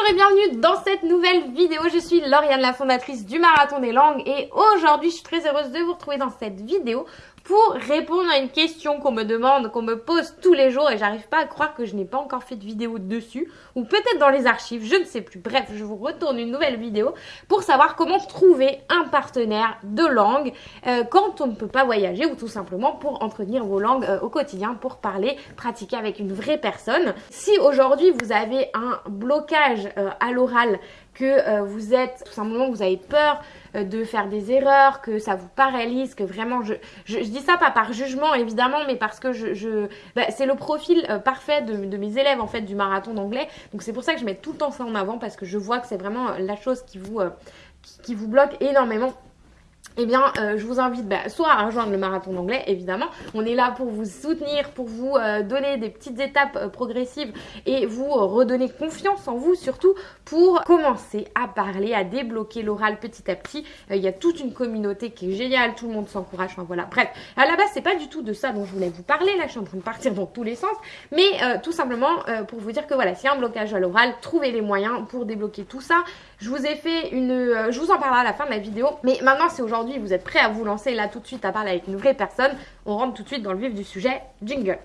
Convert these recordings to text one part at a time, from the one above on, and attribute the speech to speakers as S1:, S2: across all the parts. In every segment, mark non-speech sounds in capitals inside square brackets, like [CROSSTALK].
S1: Bonjour et bienvenue dans cette nouvelle vidéo. Je suis Lauriane, la fondatrice du Marathon des Langues et aujourd'hui je suis très heureuse de vous retrouver dans cette vidéo pour répondre à une question qu'on me demande, qu'on me pose tous les jours et j'arrive pas à croire que je n'ai pas encore fait de vidéo dessus ou peut-être dans les archives, je ne sais plus. Bref, je vous retourne une nouvelle vidéo pour savoir comment trouver un partenaire de langue euh, quand on ne peut pas voyager ou tout simplement pour entretenir vos langues euh, au quotidien, pour parler, pratiquer avec une vraie personne. Si aujourd'hui vous avez un blocage euh, à l'oral que euh, vous êtes tout simplement vous avez peur euh, de faire des erreurs, que ça vous paralyse, que vraiment je, dis ça pas par jugement évidemment, mais parce que je, bah, c'est le profil euh, parfait de, mes élèves en fait du marathon d'anglais. Donc c'est pour ça que je mets tout le temps ça en avant parce que je vois que c'est vraiment la chose qui vous qui vous bloque énormément eh bien, euh, je vous invite bah, soit à rejoindre le marathon d'anglais, évidemment. On est là pour vous soutenir, pour vous euh, donner des petites étapes euh, progressives et vous redonner confiance en vous, surtout pour commencer à parler, à débloquer l'oral petit à petit. Il y a toute une communauté qui est géniale, tout le monde s'encourage. Enfin voilà, bref. À la base, c'est pas du tout de ça dont je voulais vous parler. Là, je suis en train de partir dans tous les sens, mais tout simplement pour vous dire que voilà, s'il y a un blocage à l'oral, trouvez les moyens pour débloquer tout ça. Je vous ai fait une, je vous en parlerai à la fin de la vidéo, mais maintenant c'est aujourd'hui vous êtes prêt à vous lancer là tout de suite à parler avec une vraie personne, on rentre tout de suite dans le vif du sujet. Jingle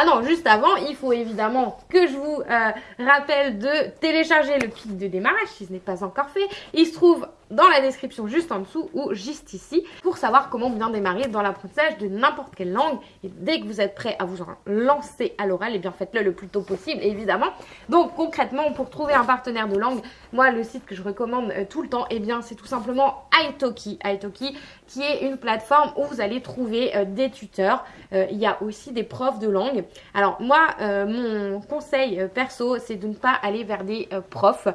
S1: Ah non, juste avant, il faut évidemment que je vous euh, rappelle de télécharger le kit de démarrage si ce n'est pas encore fait. Il se trouve dans la description juste en dessous ou juste ici pour savoir comment bien démarrer dans l'apprentissage de n'importe quelle langue. Et dès que vous êtes prêt à vous lancer à l'oral, et eh bien faites-le le plus tôt possible évidemment. Donc concrètement, pour trouver un partenaire de langue, moi le site que je recommande euh, tout le temps, et eh bien c'est tout simplement Italki. Italki qui est une plateforme où vous allez trouver euh, des tuteurs. Il y a aussi des profs de langue. Alors moi, mon conseil perso, c'est de ne pas aller vers des profs.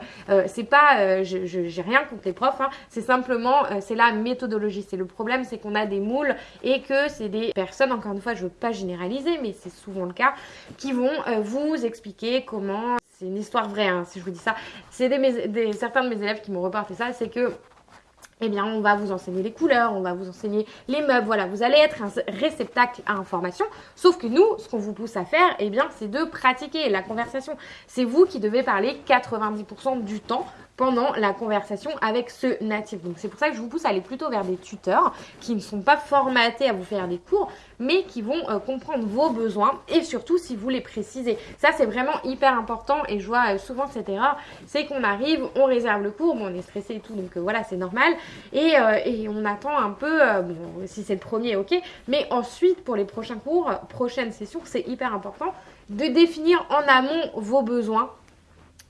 S1: c'est pas, je j'ai rien contre les profs, hein, c'est simplement, euh, c'est la méthodologie. C'est le problème, c'est qu'on a des moules et que c'est des personnes, encore une fois, je veux pas généraliser, mais c'est souvent le cas, qui vont euh, vous expliquer comment c'est une histoire vraie hein, si je vous dis ça. C'est des, des, certains de mes élèves qui m'ont reporté ça, c'est que eh bien, on va vous enseigner les couleurs, on va vous enseigner les meubles, voilà, vous allez être un réceptacle à information. Sauf que nous, ce qu'on vous pousse à faire, eh c'est de pratiquer la conversation. C'est vous qui devez parler 90% du temps pendant la conversation avec ce natif. Donc c'est pour ça que je vous pousse à aller plutôt vers des tuteurs qui ne sont pas formatés à vous faire des cours, mais qui vont euh, comprendre vos besoins et surtout si vous les précisez. Ça c'est vraiment hyper important et je vois euh, souvent cette erreur, c'est qu'on arrive, on réserve le cours, bon on est stressé et tout, donc euh, voilà c'est normal, et, on attend un peu, si c'est le premier ok, mais ensuite pour les prochains cours, prochaines sessions, c'est hyper important de définir en amont vos besoins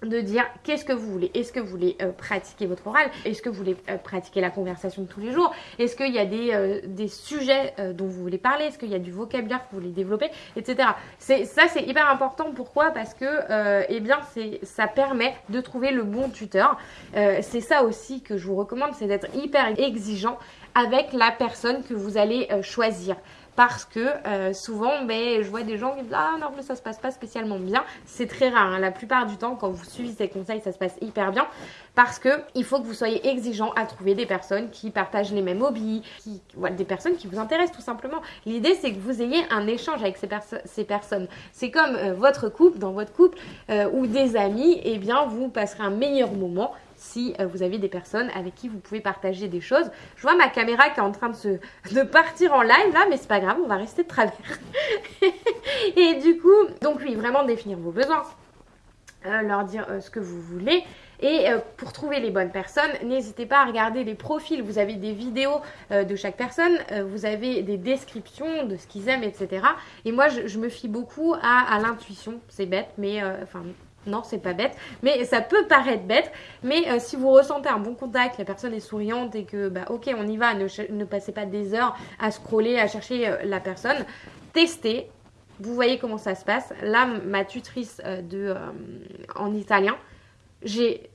S1: de dire qu'est-ce que vous voulez. Est-ce que vous voulez euh, pratiquer votre oral? Est-ce que vous voulez euh, pratiquer la conversation de tous les jours? Est-ce qu'il y a des, euh, des sujets dont vous voulez parler? Est-ce qu'il y a du vocabulaire que vous voulez développer? Etc. Ça, c'est hyper important. Pourquoi? Parce que, eh bien, ça permet de trouver le bon tuteur. c'est ça aussi que je vous recommande, c'est d'être hyper exigeant avec la personne que vous allez choisir parce que euh, souvent ben, je vois des gens qui disent ah non mais ça se passe pas spécialement bien. C'est très rare hein. la plupart du temps quand vous suivez ces conseils ça se passe hyper bien. Parce que il faut que vous soyez exigeant à trouver des personnes qui partagent les mêmes hobbies qui des personnes qui vous intéressent tout simplement. L'idée c'est que vous ayez un échange avec ces, ces personnes. C'est comme euh, votre couple dans votre couple euh, ou des amis et eh bien vous passerez un meilleur moment si euh, vous avez des personnes avec qui vous pouvez partager des choses. Je vois ma caméra qui est en train de, partir en live là, mais c'est pas grave, on va rester de travers. [LAUGHS] et du coup, donc oui, vraiment définir vos besoins, euh, leur dire euh, ce que vous voulez. Et pour trouver les bonnes personnes, n'hésitez pas à regarder les profils. Vous avez des vidéos de chaque personne, vous avez des descriptions de ce qu'ils aiment, etc. Et moi, je, me fie beaucoup à, à l'intuition. C'est bête, mais enfin, non, c'est pas bête, mais ça peut paraître bête. Mais euh, si vous ressentez un bon contact, la personne est souriante et que, bah, ok, on y va, ne, passez pas des heures à scroller, à chercher euh, la personne. Testez, vous voyez comment ça se passe. Là, ma tutrice euh, de, en italien,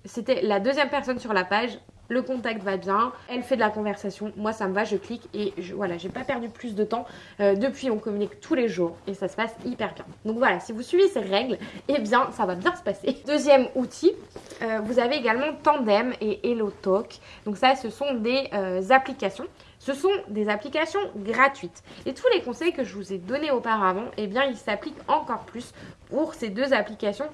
S1: c'était la deuxième personne sur la page le contact va bien, elle fait de la conversation, moi ça me va, je clique et voilà, j'ai pas perdu plus de temps. Euh, depuis, on communique tous les jours et ça se passe hyper bien. Donc voilà, si vous suivez ces règles, eh bien ça va bien se passer. [LAUGHS] Deuxième outil, euh, vous avez également Tandem et HelloTalk. Donc ça, ce sont des euh, applications Ce sont des applications gratuites. Et tous les conseils que je vous ai donnés auparavant, eh bien, ils s'appliquent encore plus pour ces deux applications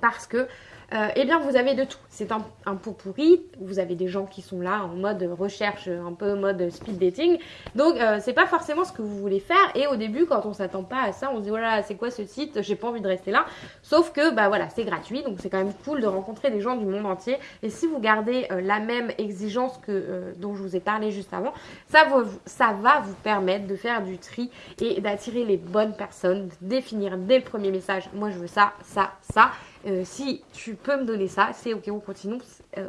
S1: parce que euh, eh bien vous avez de tout. C'est un, un, pot pourri, vous avez des gens qui sont là en mode recherche, un peu mode speed dating. Donc euh, c'est pas forcément ce que vous voulez faire. Et au début, quand on s'attend pas à ça, on se dit voilà, c'est quoi ce site? J'ai pas envie de rester là. Sauf que bah voilà, c'est gratuit, donc c'est quand même cool de rencontrer des gens du monde entier. Et si vous gardez euh, la même exigence que dont je vous ai parlé juste avant, ça, vous, ça va vous permettre de faire du tri et d'attirer les bonnes personnes, de définir dès le premier message, moi je veux ça, ça, ça. Euh, si tu peux me donner ça, c'est ok, on continue. Euh.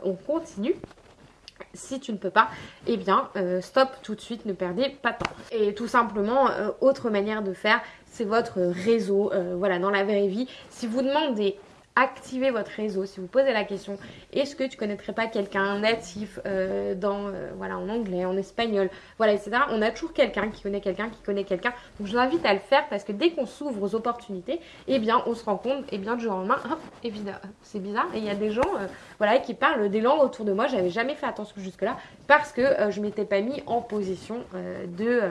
S1: Si tu ne peux pas, eh bien, euh, stop tout de suite, ne perdez pas de temps. Et tout simplement, autre manière de faire, c'est votre réseau. voilà, dans la vraie vie, si vous demandez activez votre réseau. Si vous posez la question, est-ce que tu connaîtrais pas quelqu'un natif euh, dans, euh, voilà, en anglais, en espagnol, voilà, etc. On a toujours quelqu'un qui connaît quelqu'un qui connaît quelqu'un. Donc je vous invite à le faire parce que dès qu'on s'ouvre aux opportunités, eh bien, on se rend compte, eh bien, du jour en main, évidemment, c'est bizarre. Et il y a des gens, euh, voilà, qui parlent des langues autour de moi. J'avais jamais fait attention jusque-là parce que je m'étais pas mis en position de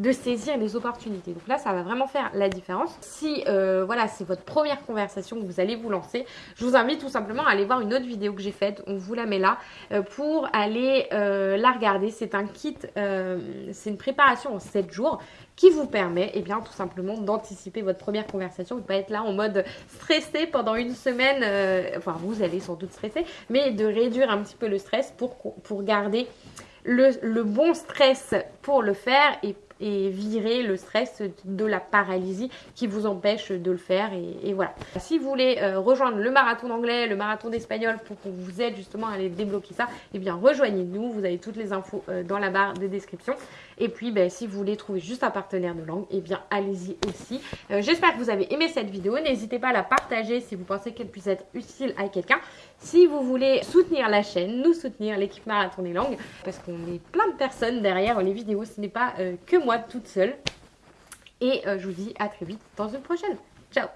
S1: de saisir les opportunités. Donc là, ça va vraiment faire la différence. Si euh, voilà, c'est votre première conversation que vous allez vous lancer, je vous invite tout simplement à aller voir une autre vidéo que j'ai faite. On vous la met là euh, pour aller euh, la regarder. C'est un kit, c'est une préparation en 7 jours qui vous permet et eh bien tout simplement d'anticiper votre première conversation, de ne pas être là en mode stressé pendant une semaine, enfin vous allez sans doute stresser, mais de réduire un petit peu le stress pour, garder le, le bon stress pour le faire et et virer le stress de la paralysie qui vous empêche de le faire et, voilà. Si vous voulez euh, rejoindre le marathon d'anglais, le marathon d'espagnol pour qu'on vous aide justement à aller débloquer ça, eh bien rejoignez-nous, vous avez toutes les infos euh, dans la barre de description. Et puis ben, si vous voulez trouver juste un partenaire de langue, eh bien allez-y aussi. Euh, j'espère que vous avez aimé cette vidéo, n'hésitez pas à la partager si vous pensez qu'elle puisse être utile à quelqu'un. Si vous voulez soutenir la chaîne, nous soutenir l'équipe Marathon des Langues, parce qu'on est plein de personnes derrière les vidéos, ce n'est pas que moi toute seule. Et euh, je vous dis à très vite dans une prochaine. Ciao